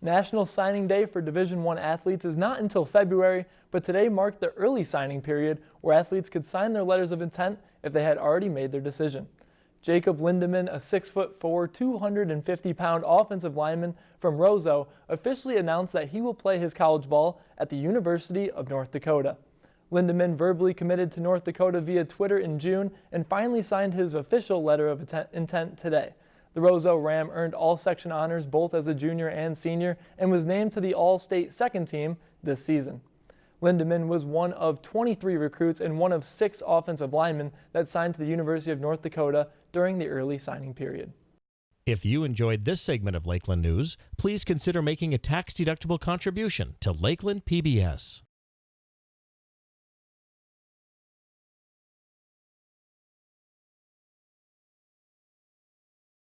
National Signing Day for Division I athletes is not until February, but today marked the early signing period where athletes could sign their letters of intent if they had already made their decision. Jacob Lindemann, a 6'4", 250-pound offensive lineman from Roseau, officially announced that he will play his college ball at the University of North Dakota. Lindemann verbally committed to North Dakota via Twitter in June and finally signed his official letter of intent today. The Roseau Ram earned all section honors both as a junior and senior and was named to the All-State second team this season. Lindemann was one of 23 recruits and one of six offensive linemen that signed to the University of North Dakota during the early signing period. If you enjoyed this segment of Lakeland News, please consider making a tax-deductible contribution to Lakeland PBS.